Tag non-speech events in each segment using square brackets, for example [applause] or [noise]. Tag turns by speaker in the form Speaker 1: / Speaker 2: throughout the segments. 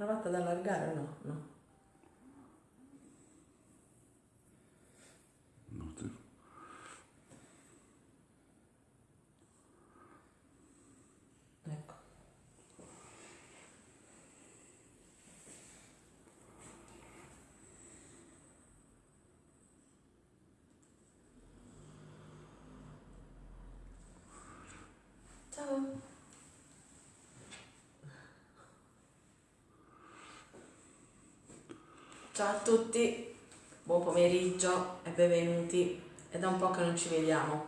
Speaker 1: provate ad allargare o? No. No,
Speaker 2: sì.
Speaker 1: Ecco. Ciao. Ciao a tutti, buon pomeriggio e benvenuti. È da un po' che non ci vediamo.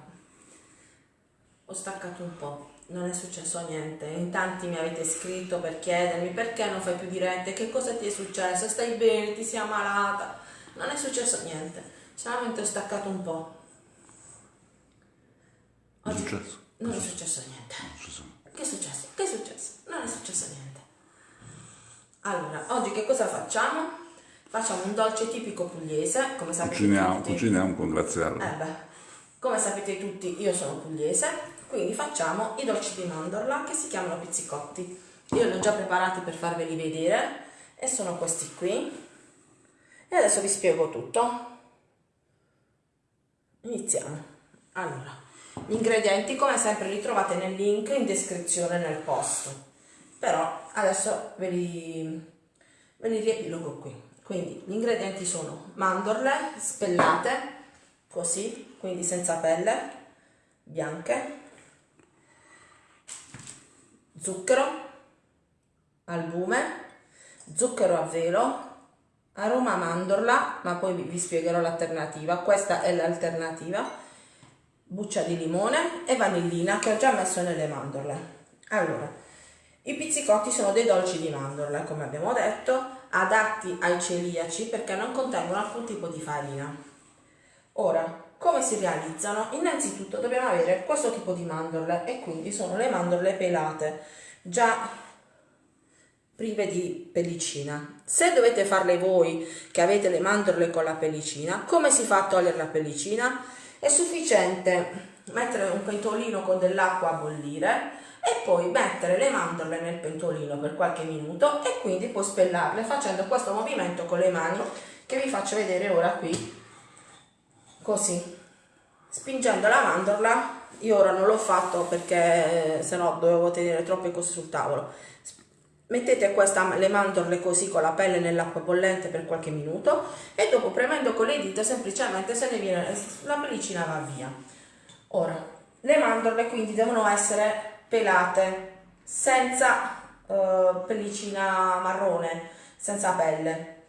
Speaker 1: Ho staccato un po', non è successo niente. In tanti mi avete scritto per chiedermi perché non fai più dirette, che cosa ti è successo, stai bene, ti sei ammalata. Non è successo niente, solamente ho staccato un po'.
Speaker 2: È successo?
Speaker 1: Non è successo niente. Che è successo? Che è successo? Non è successo niente. Allora, oggi che cosa facciamo? Facciamo un dolce tipico pugliese, come sapete
Speaker 2: Cuciniamo,
Speaker 1: tutti.
Speaker 2: cuciniamo con Graziella.
Speaker 1: Eh beh, come sapete tutti io sono pugliese, quindi facciamo i dolci di mandorla che si chiamano pizzicotti. Io li ho già preparati per farveli vedere e sono questi qui. E adesso vi spiego tutto. Iniziamo. Allora, gli ingredienti come sempre li trovate nel link in descrizione nel post. Però adesso ve li, ve li riepilogo qui. Quindi gli ingredienti sono mandorle spellate, così, quindi senza pelle, bianche, zucchero, albume, zucchero a velo, aroma mandorla, ma poi vi, spiegherò l'alternativa, questa è l'alternativa, buccia di limone e vanillina che ho già messo nelle mandorle. Allora, i pizzicotti sono dei dolci di mandorle, come abbiamo detto, adatti ai celiaci perché non contengono alcun tipo di farina. Ora, come si realizzano? Innanzitutto dobbiamo avere questo tipo di mandorle e quindi sono le mandorle pelate, già prive di pellicina. Se dovete farle voi che avete le mandorle con la pellicina, come si fa a togliere la pellicina? È sufficiente mettere un pentolino con dell'acqua a bollire e poi mettere le mandorle nel pentolino per qualche minuto e quindi poi spellarle facendo questo movimento con le mani che vi faccio vedere ora qui. Così spingendo la mandorla io ora non l'ho fatto perché se no dovevo tenere troppe cose sul tavolo. Mettete questa, le mandorle così con la pelle nell'acqua bollente per qualche minuto e dopo premendo con le dita semplicemente se ne viene la pellicina va via. Ora le mandorle quindi devono essere pelate senza eh, pellicina marrone senza pelle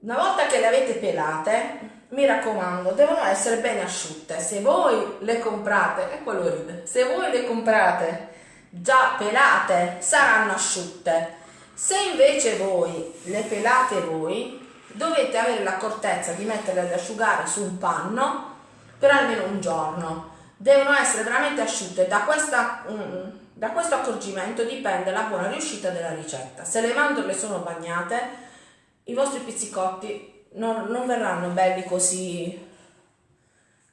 Speaker 1: una volta che le avete pelate mi raccomando, devono essere bene asciutte. Se voi le comprate, e quello se voi le comprate già pelate, saranno asciutte. Se invece voi le pelate voi, dovete avere l'accortezza di metterle ad asciugare su un panno per almeno un giorno. Devono essere veramente asciutte. Da, questa, mm, da questo accorgimento dipende la buona riuscita della ricetta. Se le mandorle sono bagnate, i vostri pizzicotti non, non verranno belli così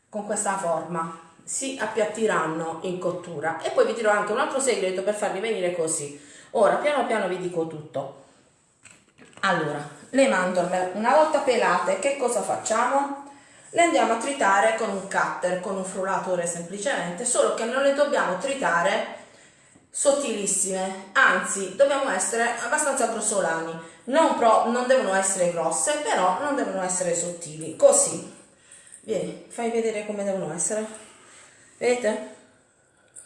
Speaker 1: con questa forma si appiattiranno in cottura e poi vi dirò anche un altro segreto per farli venire così ora piano piano vi dico tutto allora le mandorle una volta pelate che cosa facciamo le andiamo a tritare con un cutter con un frullatore semplicemente solo che non le dobbiamo tritare sottilissime anzi dobbiamo essere abbastanza grossolani. Non, pro, non devono essere grosse però non devono essere sottili. Così. Vieni fai vedere come devono essere. Vedete?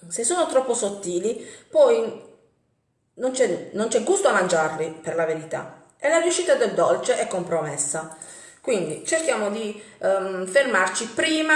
Speaker 1: Se sono troppo sottili poi non c'è, gusto a mangiarli per la verità. E la riuscita del dolce è compromessa quindi cerchiamo di um, fermarci prima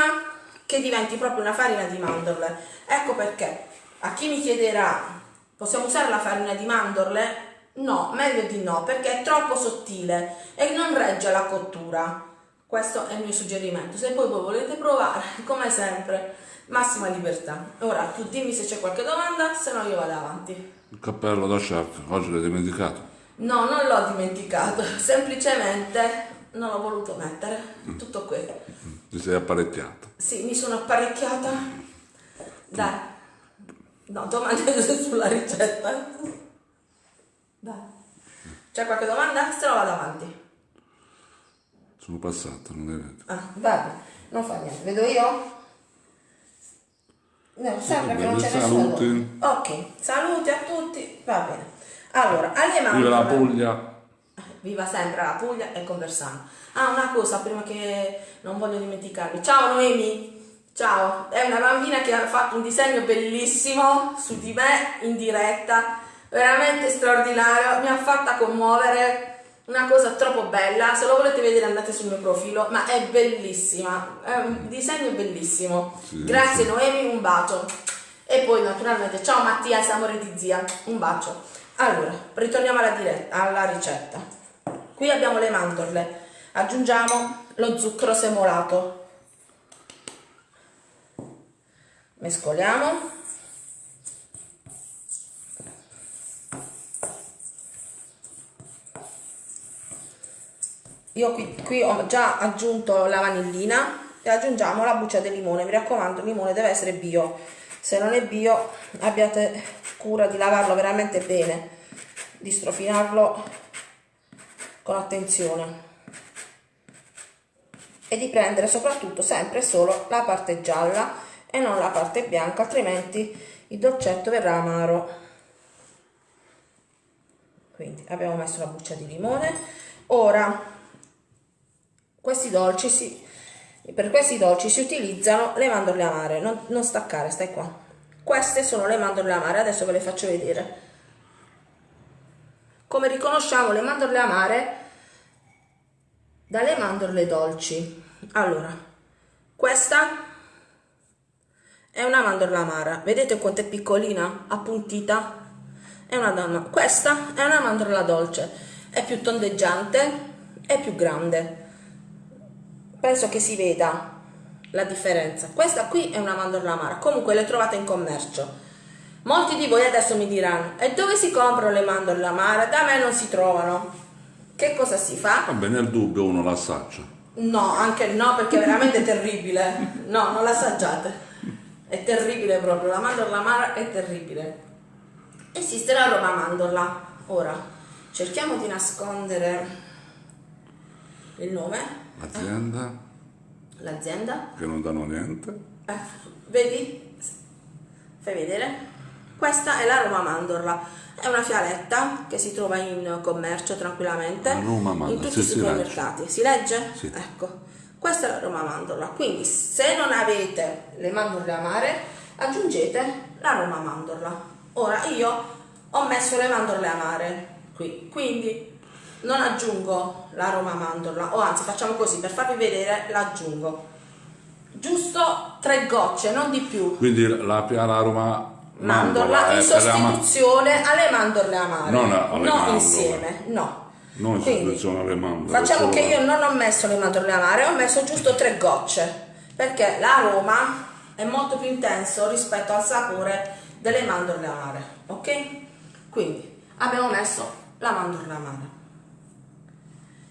Speaker 1: che diventi proprio una farina di mandorle ecco perché a chi mi chiederà, possiamo usare la farina di mandorle? No, meglio di no, perché è troppo sottile e non regge la cottura. Questo è il mio suggerimento. Se poi voi volete provare, [laughs] come sempre, massima libertà. Ora, tu dimmi se c'è qualche domanda, se no io vado avanti.
Speaker 2: Il cappello da chef, oggi l'hai dimenticato.
Speaker 1: No, non l'ho dimenticato, [laughs] semplicemente non l'ho voluto mettere. Tutto qui.
Speaker 2: Ti sei apparecchiato.
Speaker 1: Sì, mi sono apparecchiata. Dai. No, domande [laughs] sulla ricetta. Dai. C'è qualche domanda? Se no vado avanti.
Speaker 2: Sono passato, non è vero.
Speaker 1: Ah, vabbè, non fa niente. Vedo io? No, sembra che non c'è nessuno. Ok, saluti a tutti, va bene. Allora, alle
Speaker 2: Viva la. Puglia.
Speaker 1: Viva sempre la Puglia e Conversano. Ah, una cosa prima che non voglio dimenticarmi. Ciao Noemi. Ciao, è una bambina che ha fatto un disegno bellissimo su di me in diretta, veramente straordinario, mi ha fatta commuovere, una cosa troppo bella, se lo volete vedere andate sul mio profilo, ma è bellissima, è un disegno bellissimo.
Speaker 2: Sì,
Speaker 1: Grazie
Speaker 2: sì.
Speaker 1: Noemi, un bacio. E poi naturalmente, ciao Mattia, amore di zia, un bacio. Allora, ritorniamo alla, diretta, alla ricetta. Qui abbiamo le mandorle, aggiungiamo lo zucchero semolato. Mescoliamo. Io qui, qui ho già aggiunto la vanillina e aggiungiamo la buccia del limone. Mi raccomando, il limone deve essere bio. Se non è bio, abbiate cura di lavarlo veramente bene, di strofinarlo con attenzione e di prendere soprattutto sempre solo la parte gialla e non la parte bianca, altrimenti il dolcetto verrà amaro. Quindi abbiamo messo la buccia di limone. Ora questi dolci si, per questi dolci si utilizzano le mandorle amare, non, non staccare, stai qua. Queste sono le mandorle amare, adesso ve le faccio vedere. Come riconosciamo le mandorle amare dalle mandorle dolci. Allora, questa è una mandorla amara, vedete quanto è piccolina, appuntita? È una donna. Questa è una mandorla dolce, è più tondeggiante, è più grande penso che si veda la differenza. Questa qui è una mandorla amara, comunque le trovate in commercio. Molti di voi adesso mi diranno, e dove si comprano le mandorle amare? Da me non si trovano. Che cosa si fa?
Speaker 2: Vabbè, nel dubbio uno l'assaggia.
Speaker 1: No, anche no, perché è veramente [laughs] terribile. No, non l'assaggiate. È terribile proprio, la mandorla amara è terribile. Esiste la Roma mandorla. Ora, cerchiamo di nascondere il nome
Speaker 2: Azienda
Speaker 1: l'azienda.
Speaker 2: che non danno niente.
Speaker 1: Eh, vedi? Fai vedere? Questa è la Roma Mandorla. È una fialetta che si trova in commercio tranquillamente
Speaker 2: Mandorla,
Speaker 1: in tutti i supermercati. Si legge?
Speaker 2: Sì.
Speaker 1: Ecco. Questa è la Roma Mandorla. Quindi se non avete le mandorle amare, aggiungete la Roma Mandorla. Ora io ho messo le mandorle amare qui, quindi non aggiungo la Roma Mandorla, o anzi facciamo così, per farvi vedere l'aggiungo. Giusto tre gocce, non di più.
Speaker 2: Quindi la piana Roma
Speaker 1: Mandorla
Speaker 2: è-
Speaker 1: in
Speaker 2: è la ma-
Speaker 1: sostituzione alle mandorle amare.
Speaker 2: Non alle
Speaker 1: no
Speaker 2: mandorle.
Speaker 1: insieme, no.
Speaker 2: Non in sostituzione alle mandorle.
Speaker 1: Facciamo che io non ho messo le mandorle amare, ho messo giusto tre gocce, perché l'aroma è molto più intenso rispetto al sapore delle mandorle amare, ok? Quindi abbiamo messo la mandorla amara.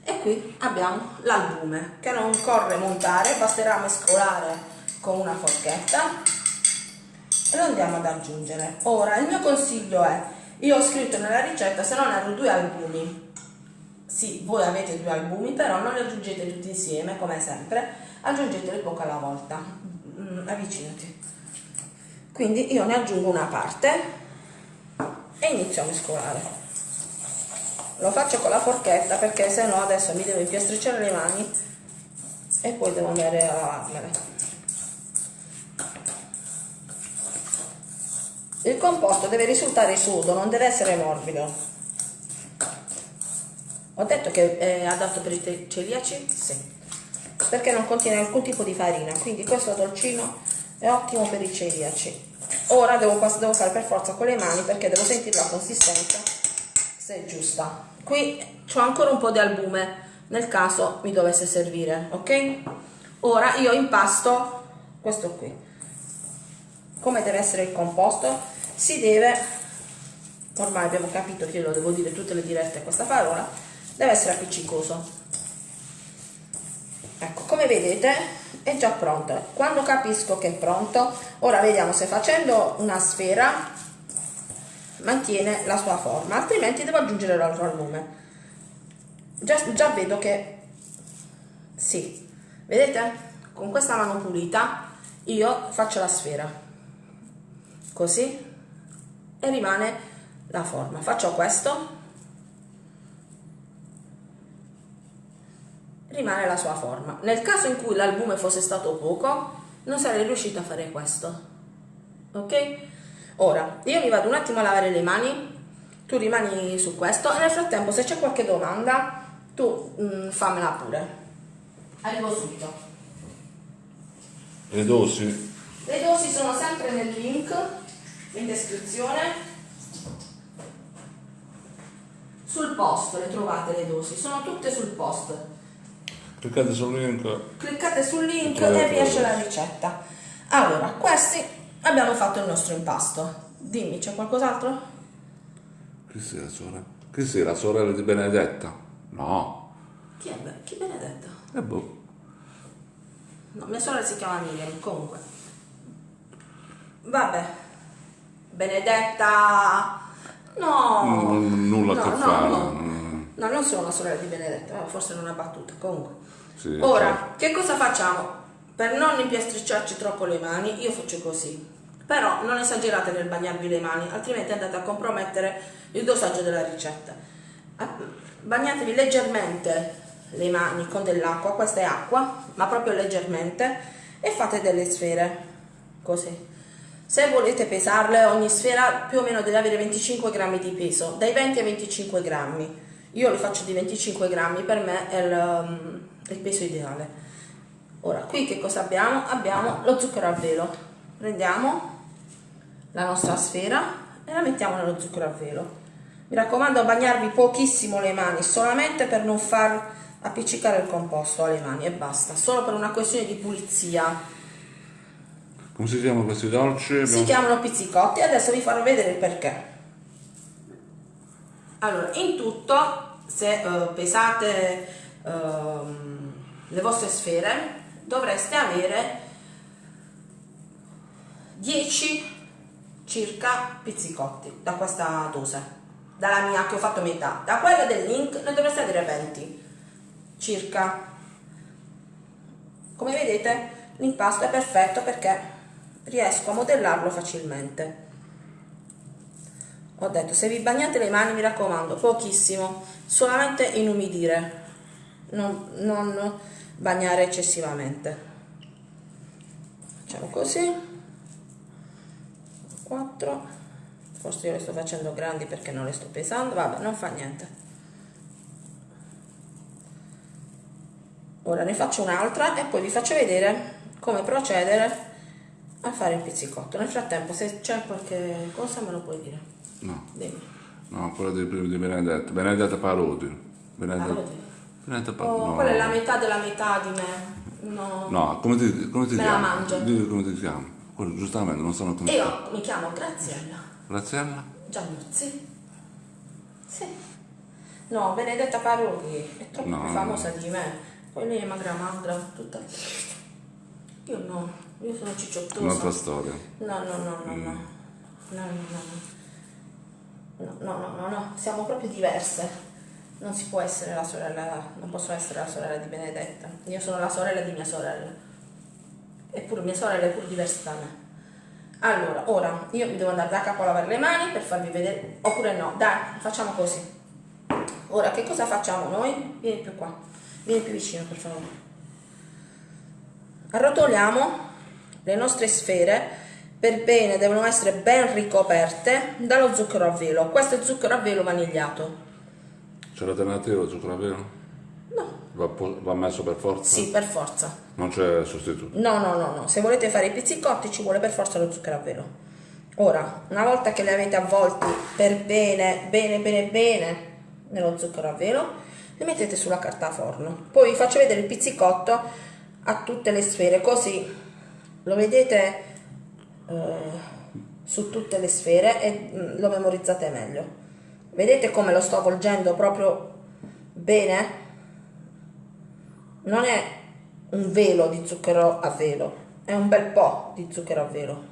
Speaker 1: E qui abbiamo l'albume che non corre montare, basterà mescolare con una forchetta lo andiamo ad aggiungere. Ora il mio consiglio è, io ho scritto nella ricetta se non erro due albumi. Sì, voi avete due albumi, però non li aggiungete tutti insieme come sempre, aggiungeteli poco alla volta. Mm, avvicinati. Quindi io ne aggiungo una parte e inizio a mescolare. Lo faccio con la forchetta perché se no adesso mi devo impiastricciare le mani e poi devo andare a lavarmele. Il composto deve risultare sodo, non deve essere morbido. Ho detto che è adatto per i celiaci? Sì. Perché non contiene alcun tipo di farina, quindi questo dolcino è ottimo per i celiaci. Ora devo, devo fare per forza con le mani perché devo sentire la consistenza se è giusta. Qui c'ho ancora un po' di albume nel caso mi dovesse servire, ok? Ora io impasto questo qui. Come deve essere il composto? Si deve, ormai abbiamo capito che io lo devo dire tutte le dirette questa parola, deve essere appiccicoso. Ecco, come vedete è già pronto. Quando capisco che è pronto, ora vediamo se facendo una sfera mantiene la sua forma, altrimenti devo aggiungere l'altro albume. già, già vedo che sì, vedete? Con questa mano pulita io faccio la sfera, così, e rimane la forma. Faccio questo, rimane la sua forma. Nel caso in cui l'albume fosse stato poco, non sarei riuscita a fare questo. Ok? Ora, io mi vado un attimo a lavare le mani, tu rimani su questo e nel frattempo se c'è qualche domanda tu mm, fammela pure. Arrivo subito.
Speaker 2: Le dosi?
Speaker 1: Le dosi sono sempre nel link in descrizione. Sul post le trovate le dosi, sono tutte sul post.
Speaker 2: Cliccate sul link.
Speaker 1: Cliccate sul link e vi esce la ricetta. Allora, questi abbiamo fatto il nostro impasto. Dimmi, c'è qualcos'altro?
Speaker 2: Chi sei la sorella? Chi la sorella di Benedetta? No.
Speaker 1: Chi è? Be- Chi Benedetta?
Speaker 2: E boh.
Speaker 1: No, mia sorella si chiama Miriam, comunque. Vabbè. Benedetta... No.
Speaker 2: Non- nulla a
Speaker 1: No,
Speaker 2: che
Speaker 1: no,
Speaker 2: fare.
Speaker 1: no.
Speaker 2: Mm,
Speaker 1: No, non sono la sorella di Benedetta, forse non è una battuta, comunque.
Speaker 2: Sì,
Speaker 1: Ora,
Speaker 2: certo.
Speaker 1: che cosa facciamo? Per non impiastricciarci troppo le mani, io faccio così. Però non esagerate nel bagnarvi le mani, altrimenti andate a compromettere il dosaggio della ricetta. Ah, Bagnatevi leggermente le mani con dell'acqua, questa è acqua, ma proprio leggermente, e fate delle sfere, così. Se volete pesarle, ogni sfera più o meno deve avere 25 grammi di peso, dai 20 ai 25 grammi. Io li faccio di 25 grammi, per me è il, um, il peso ideale. Ora, qui che cosa abbiamo? Abbiamo lo zucchero a velo. Prendiamo la nostra sfera e la mettiamo nello zucchero a velo. Mi raccomando, bagnarvi pochissimo le mani, solamente per non far appiccicare il composto alle mani e basta, solo per una questione di pulizia.
Speaker 2: Come si chiamano questi dolci?
Speaker 1: Si
Speaker 2: Abbiamo-
Speaker 1: chiamano pizzicotti, adesso vi farò vedere il perché. Allora, in tutto, se eh, pesate ehm, le vostre sfere, dovreste avere 10 circa pizzicotti da questa dose, dalla mia che ho fatto metà. Da quella del link ne dovreste avere 20 circa. Come vedete l'impasto è perfetto perché riesco a modellarlo facilmente. Ho detto se vi bagnate le mani mi raccomando pochissimo, solamente inumidire, non, non bagnare eccessivamente. Facciamo così. 4 forse io le sto facendo grandi perché non le sto pesando vabbè non fa niente ora ne faccio un'altra e poi vi faccio vedere come procedere a fare il pizzicotto nel frattempo se c'è qualche cosa me lo puoi dire
Speaker 2: No,
Speaker 1: dimmi
Speaker 2: no, quella di, di Benedetta. Benedetta Parodi. Benedetta,
Speaker 1: Parodi?
Speaker 2: Benedetta Parodi.
Speaker 1: oh,
Speaker 2: no.
Speaker 1: quella è la metà della metà di me no,
Speaker 2: No, come ti, come ti
Speaker 1: Me la
Speaker 2: chiami?
Speaker 1: mangio.
Speaker 2: Dì come ti chiami. Quello, giustamente, non sanno come chiami.
Speaker 1: io mi chiamo Graziella
Speaker 2: Graziella?
Speaker 1: Giannuzzi sì no Benedetta Parodi è troppo
Speaker 2: No,
Speaker 1: più
Speaker 2: no.
Speaker 1: famosa di me poi lei è magra magra tutta io no io sono cicciottosa
Speaker 2: Un'altra storia.
Speaker 1: No, no, no, no, no. No, no, no. No, no, no, no, no. Siamo proprio diverse. Non si può essere la sorella, non posso essere la sorella di Benedetta. Io sono la sorella di mia sorella. Eppure mia sorella è pure diversa da me. Allora, ora io mi devo andare da capo a lavare le mani per farvi vedere. Oppure no, dai, facciamo così. Ora, che cosa facciamo noi? Vieni più qua. Vieni più vicino, per favore. Arrotoliamo le nostre sfere per bene, devono essere ben ricoperte dallo zucchero a velo. Questo è zucchero a velo vanigliato.
Speaker 2: C'è l'alternativa zucchero a velo?
Speaker 1: No,
Speaker 2: Va, va messo per forza?
Speaker 1: sì, per forza.
Speaker 2: Non c'è sostituto.
Speaker 1: No, no, no, no. Se volete fare i pizzicotti ci vuole per forza lo zucchero a velo. Ora, una volta che li avete avvolti per bene, bene, bene, bene nello zucchero a velo, li mettete sulla carta forno. Poi vi faccio vedere il pizzicotto a tutte le sfere, così lo vedete eh, su tutte le sfere e mm, lo memorizzate meglio. Vedete come lo sto avvolgendo proprio bene? Non è un velo di zucchero a velo, è un bel po' di zucchero a velo.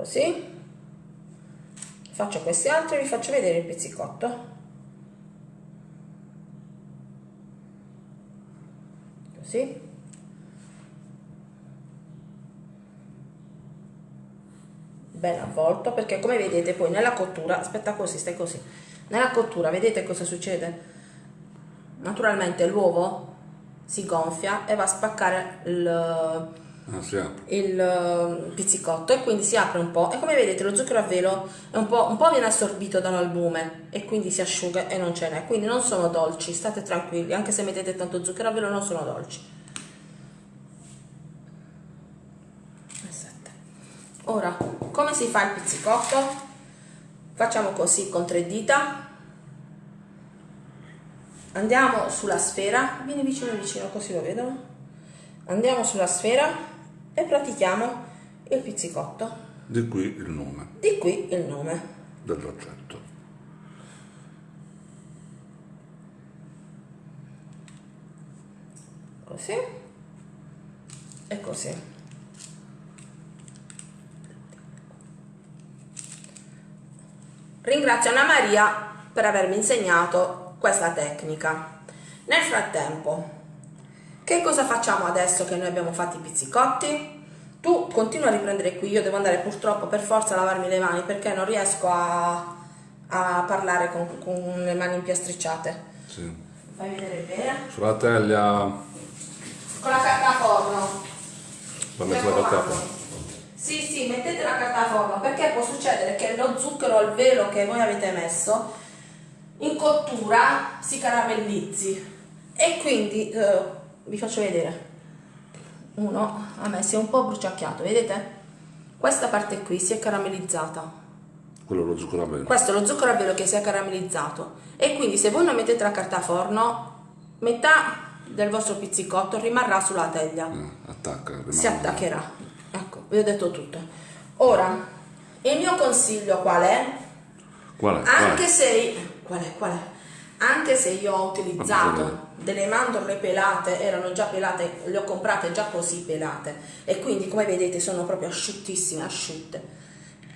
Speaker 1: così faccio questi altri e vi faccio vedere il pizzicotto così ben avvolto perché come vedete poi nella cottura aspetta così stai così nella cottura vedete cosa succede naturalmente l'uovo si gonfia e va a spaccare il. Il eh, pizzicotto e quindi si apre un po' e come vedete lo zucchero a velo un po', un po' viene assorbito dall'albume e quindi si asciuga e non ce n'è. Quindi non sono dolci state tranquilli. Anche se mettete tanto zucchero a velo non sono dolci. Ora come si fa il pizzicotto? Facciamo così con tre dita. Andiamo sulla sfera. Vieni vicino vicino così lo vedono. Andiamo sulla sfera e pratichiamo il pizzicotto.
Speaker 2: Di qui il nome.
Speaker 1: Di qui il nome.
Speaker 2: Dell'oggetto.
Speaker 1: così. E così. Ringrazio Anna Maria per avermi insegnato questa tecnica. Nel frattempo che cosa facciamo adesso che noi abbiamo fatto i pizzicotti? Tu continua a riprendere qui io devo andare purtroppo per forza a lavarmi le mani perché non riesco a, a parlare con, con le mani impiastricciate.
Speaker 2: Sì.
Speaker 1: fai vedere bene
Speaker 2: Sulla teglia.
Speaker 1: Con la carta forno. Mi
Speaker 2: mettere la carta
Speaker 1: raccomando. Sì, sì, mettete la carta forno perché può succedere che lo zucchero al velo che voi avete messo in cottura si caramellizzi. E quindi eh, vi faccio vedere. Uno a me si è un po' bruciacchiato, vedete? Questa parte qui si è caramellizzata.
Speaker 2: quello è lo zucchero a velo.
Speaker 1: Questo è lo zucchero a velo che si è caramellizzato e quindi se voi non mettete la carta forno, metà del vostro pizzicotto rimarrà sulla teglia
Speaker 2: Eh, attacca. rimane-
Speaker 1: si attaccherà. Ecco, vi ho detto tutto. Ora, il mio consiglio qual è?
Speaker 2: Qual è? Qual
Speaker 1: Anche
Speaker 2: è?
Speaker 1: se qual è? Qual è? Anche se io ho utilizzato delle mandorle pelate, erano già pelate, le ho comprate già così pelate e quindi come vedete sono proprio asciuttissime, asciutte.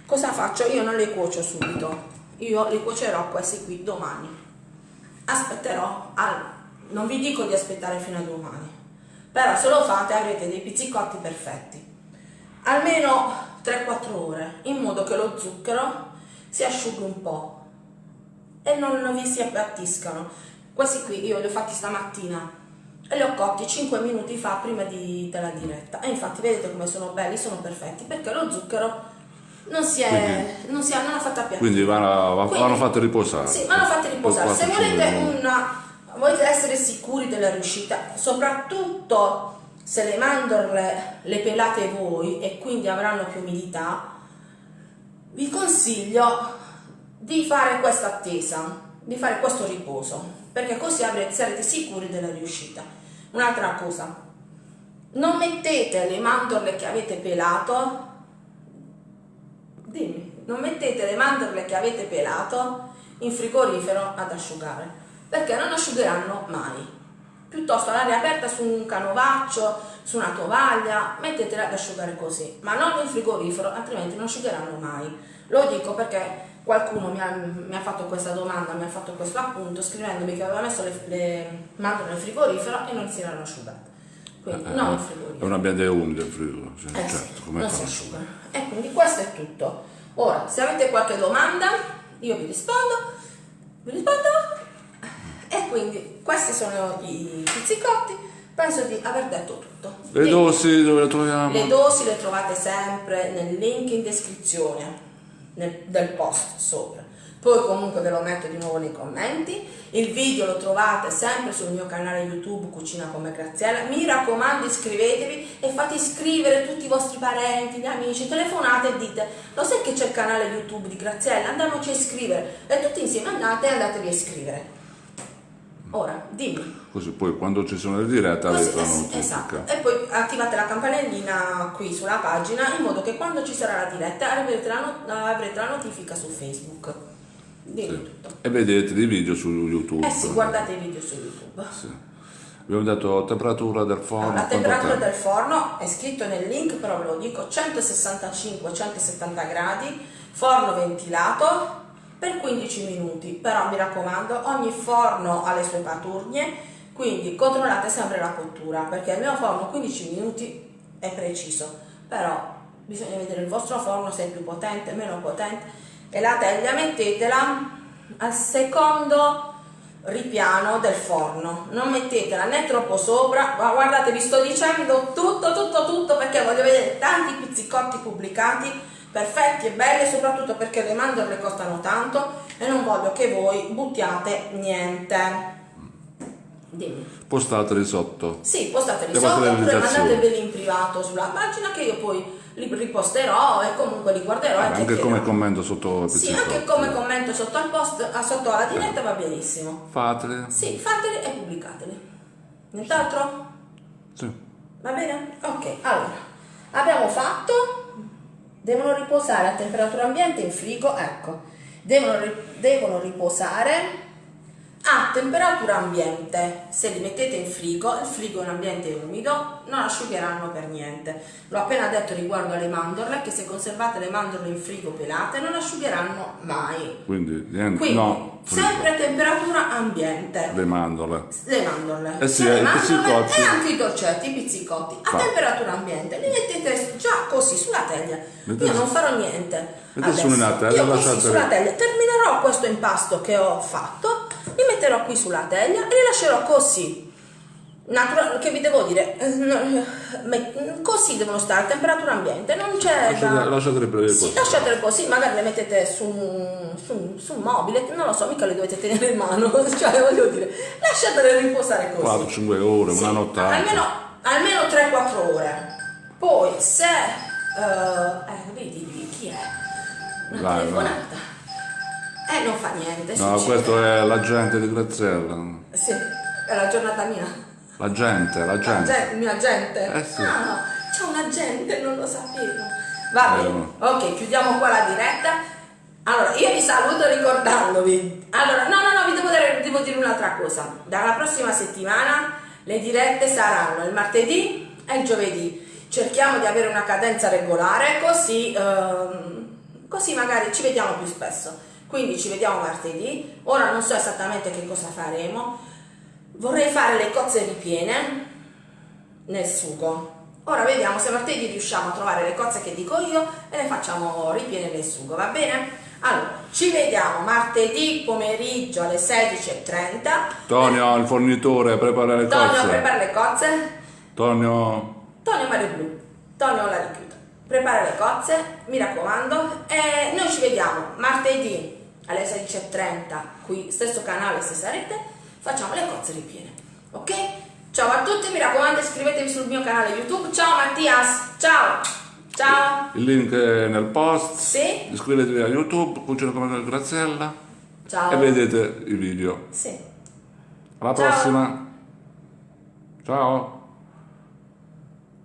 Speaker 1: Cosa faccio? Io non le cuocio subito, io le cuocerò questi qui domani. Aspetterò, al- non vi dico di aspettare fino a domani, però se lo fate avrete dei pizzicotti perfetti almeno 3-4 ore in modo che lo zucchero si asciughi un po' e non vi si appiattiscano questi qui io li ho fatti stamattina e li ho cotti 5 minuti fa prima di- della diretta e infatti vedete come sono belli sono perfetti perché lo zucchero non si è non, si è, non ha fatto appiattire
Speaker 2: Quindi vanno, va-
Speaker 1: Quindi-
Speaker 2: vanno fatte riposare.
Speaker 1: sì, vanno fatte riposare. Se
Speaker 2: 4-5
Speaker 1: volete una volete essere sicuri della riuscita, soprattutto se le mandorle le pelate voi e quindi avranno più umidità, vi consiglio di fare questa attesa, di fare questo riposo, perché così sarete sicuri della riuscita. Un'altra cosa, non mettete le mandorle che avete pelato, dimmi, non mettete le mandorle che avete pelato in frigorifero ad asciugare, perché non asciugheranno mai. Piuttosto all'aria aperta su un canovaccio, su una tovaglia, mettetele ad asciugare così, ma non in frigorifero, altrimenti non asciugheranno mai. Lo dico perché qualcuno mi ha, mi ha fatto questa domanda, mi ha fatto questo appunto scrivendomi che aveva messo le, le mandorle nel frigorifero e non si erano asciugate. Quindi
Speaker 2: Eh,
Speaker 1: non in
Speaker 2: È
Speaker 1: frigorifero.
Speaker 2: un ambiente umido il frigo, sì,
Speaker 1: Eh
Speaker 2: certo, come
Speaker 1: non si
Speaker 2: fa?
Speaker 1: asciugano. E quindi questo è tutto. Ora, se avete qualche domanda, io vi rispondo, vi rispondo. E quindi questi sono i pizzicotti. Penso di aver detto tutto.
Speaker 2: Le dosi dove le troviamo?
Speaker 1: Le dosi le trovate sempre nel link in descrizione nel- del post sopra. Poi comunque ve lo metto di nuovo nei commenti. Il video lo trovate sempre sul mio canale YouTube Cucina come Graziella. Mi raccomando iscrivetevi e fate iscrivere tutti i vostri parenti, gli amici, telefonate e dite lo sai che c'è il canale YouTube di Graziella? Andiamoci a iscrivere. E tutti insieme andate e andatevi a iscrivere. Ora, dimmi.
Speaker 2: Così poi quando ci sono le dirette
Speaker 1: Così,
Speaker 2: avete la
Speaker 1: sì,
Speaker 2: notifica.
Speaker 1: esatto. E poi attivate la campanellina qui sulla pagina in modo che quando ci sarà la diretta avrete la, not- avrete la notifica su Facebook.
Speaker 2: Sì. E vedete dei video su YouTube.
Speaker 1: Eh sì, guardate i video su YouTube.
Speaker 2: Sì. Abbiamo detto temperatura del forno.
Speaker 1: la temperatura del forno è scritto nel link, però ve lo dico, 165-170 gradi, forno ventilato per 15 minuti. Però mi raccomando, ogni forno ha le sue paturnie, quindi controllate sempre la cottura, perché il mio forno 15 minuti è preciso, però bisogna vedere il vostro forno se è più potente, meno potente e la teglia mettetela al secondo ripiano del forno non mettetela né troppo sopra ma guardate vi sto dicendo tutto tutto tutto perché voglio vedere tanti pizzicotti pubblicati perfetti e belli soprattutto perché le mandorle costano tanto e non voglio che voi buttiate niente dimmi
Speaker 2: Postateli sotto.
Speaker 1: sì, postateli
Speaker 2: Le
Speaker 1: sotto oppure mandateveli in privato sulla pagina che io poi li riposterò e comunque li guarderò e
Speaker 2: Anche come commento sotto
Speaker 1: Sì, anche come commento sotto al post, ah, sotto alla diretta va benissimo.
Speaker 2: Fateli.
Speaker 1: Sì, fateli e pubblicateli. Nient'altro?
Speaker 2: Sì.
Speaker 1: Va bene? Ok, allora, abbiamo fatto, devono riposare a temperatura ambiente in frigo, ecco, devono, devono riposare a temperatura ambiente. Se li mettete in frigo, il frigo è un ambiente umido, non asciugheranno per niente. L'ho appena detto riguardo alle mandorle, che se conservate le mandorle in frigo pelate non asciugheranno mai.
Speaker 2: Quindi niente.
Speaker 1: Quindi,
Speaker 2: no.
Speaker 1: sempre a temperatura ambiente
Speaker 2: Le mandorle.
Speaker 1: le mandorle,
Speaker 2: Eh sì,
Speaker 1: sia le
Speaker 2: i
Speaker 1: mandorle e anche i dolcetti, i pizzicotti a
Speaker 2: Fa.
Speaker 1: temperatura ambiente. Li mettete già così sulla teglia.
Speaker 2: Mettete
Speaker 1: Io non farò niente.
Speaker 2: mettete
Speaker 1: adesso.
Speaker 2: una teglia, lasciate-
Speaker 1: sulla teglia terminerò questo impasto che ho fatto, li metterò qui sulla teglia e li lascerò così. Natura- che vi devo dire? Eh, Così devono stare a temperatura ambiente, non c'è da...
Speaker 2: Lasciate- Lasciateli per
Speaker 1: Sì, lasciatele così, magari le mettete su un, su, su un mobile, non lo so, mica le dovete tenere in mano, [laughs] cioè voglio dire, lasciatele riposare così.
Speaker 2: 4-5 ore,
Speaker 1: Sì,
Speaker 2: una nottata.
Speaker 1: Almeno, almeno 3-4 ore. Poi se... eh, eh, vedi, vedi, chi è? Una
Speaker 2: Vai,
Speaker 1: telefonata. Eh, non fa niente.
Speaker 2: No, questo è l'agente di Graziella.
Speaker 1: Sì, è la giornata mia.
Speaker 2: L'agente,
Speaker 1: La
Speaker 2: l'agente.
Speaker 1: gente, mio agente?
Speaker 2: Eh sì.
Speaker 1: Ah, no, c'è un agente, non lo sapevo. Va
Speaker 2: Eh,
Speaker 1: bene,
Speaker 2: no.
Speaker 1: ok, chiudiamo qua la diretta. Allora, io vi saluto ricordandovi. Allora, no, no, no, vi devo dire, devo dire un'altra cosa. Dalla prossima settimana le dirette saranno il martedì e il giovedì. Cerchiamo di avere una cadenza regolare, così, ehm, così magari ci vediamo più spesso. Quindi ci vediamo martedì. Ora non so esattamente che cosa faremo. Vorrei fare le cozze ripiene nel sugo. Ora vediamo se martedì riusciamo a trovare le cozze che dico io e le facciamo ripiene nel sugo, va bene? Allora, ci vediamo martedì pomeriggio alle 16.30.
Speaker 2: Tonio, il fornitore, prepara le
Speaker 1: Tonio
Speaker 2: cose.
Speaker 1: prepara le cozze.
Speaker 2: Tonio,
Speaker 1: Tonio Mario Blu. Tonio la richiudo. Prepara le cozze, mi raccomando. E noi ci vediamo martedì alle 16.30 qui, stesso canale, stessa rete. Facciamo le cozze ripiene. Ok? Ciao a tutti, mi raccomando iscrivetevi sul mio canale YouTube. Ciao Mattias. Ciao. Ciao.
Speaker 2: il link è nel post.
Speaker 1: Sì.
Speaker 2: Iscrivetevi a YouTube, Cucina come Graziella
Speaker 1: Ciao.
Speaker 2: e vedete i video.
Speaker 1: Sì.
Speaker 2: Alla
Speaker 1: Ciao.
Speaker 2: prossima. Ciao.